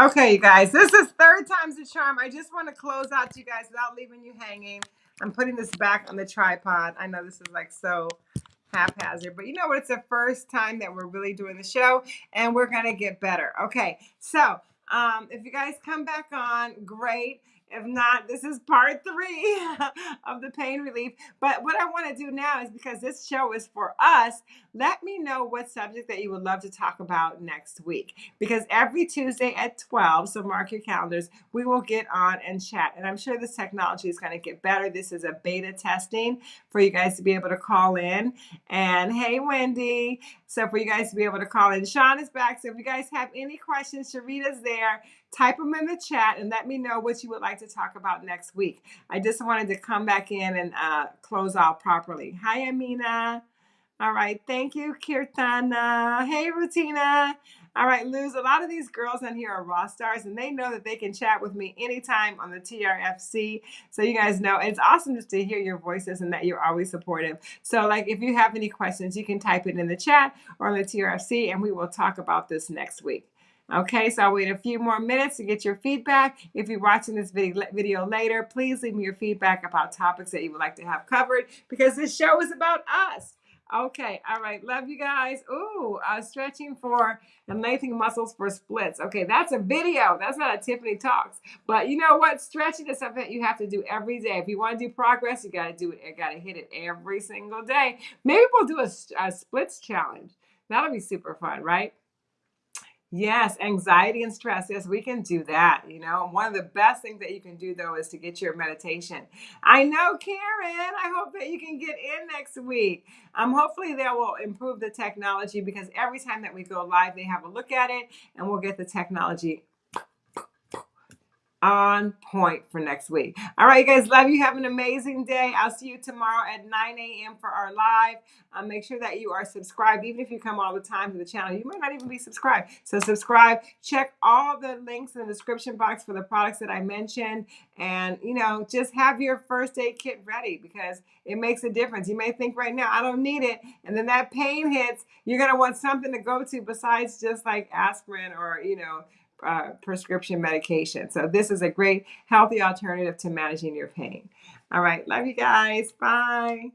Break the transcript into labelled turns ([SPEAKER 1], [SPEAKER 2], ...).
[SPEAKER 1] Okay, you guys, this is third time's a charm. I just want to close out to you guys without leaving you hanging. I'm putting this back on the tripod. I know this is like so haphazard, but you know what? It's the first time that we're really doing the show and we're going to get better. Okay, so um, if you guys come back on, great. If not, this is part three of the pain relief. But what I want to do now is because this show is for us, let me know what subject that you would love to talk about next week. Because every Tuesday at 12, so mark your calendars, we will get on and chat. And I'm sure this technology is going to get better. This is a beta testing for you guys to be able to call in. And hey, Wendy. So for you guys to be able to call in, Sean is back. So if you guys have any questions, Sharita's there type them in the chat and let me know what you would like to talk about next week. I just wanted to come back in and uh, close out properly. Hi, Amina. All right. Thank you, Kirtana. Hey, Rutina. All right, Luz, a lot of these girls in here are raw stars and they know that they can chat with me anytime on the TRFC. So you guys know it's awesome just to hear your voices and that you're always supportive. So like if you have any questions, you can type it in the chat or on the TRFC and we will talk about this next week. Okay, so I'll wait a few more minutes to get your feedback. If you're watching this video, video later, please leave me your feedback about topics that you would like to have covered because this show is about us. Okay, all right, love you guys. Ooh, uh, stretching for and lengthening muscles for splits. Okay, that's a video. That's not a Tiffany Talks. But you know what? Stretching is something that you have to do every day. If you want to do progress, you got to do it. You got to hit it every single day. Maybe we'll do a, a splits challenge. That'll be super fun, right? Yes, anxiety and stress. Yes, we can do that. You know, one of the best things that you can do though is to get your meditation. I know, Karen. I hope that you can get in next week. Um, hopefully they will improve the technology because every time that we go live, they have a look at it and we'll get the technology on point for next week. All right, you guys, love you. Have an amazing day. I'll see you tomorrow at 9 a.m. for our live. Um, make sure that you are subscribed. Even if you come all the time to the channel, you might not even be subscribed. So subscribe. Check all the links in the description box for the products that I mentioned. And, you know, just have your first aid kit ready because it makes a difference. You may think right now, I don't need it. And then that pain hits, you're going to want something to go to besides just like aspirin or, you know, uh, prescription medication. So this is a great healthy alternative to managing your pain. All right. Love you guys. Bye.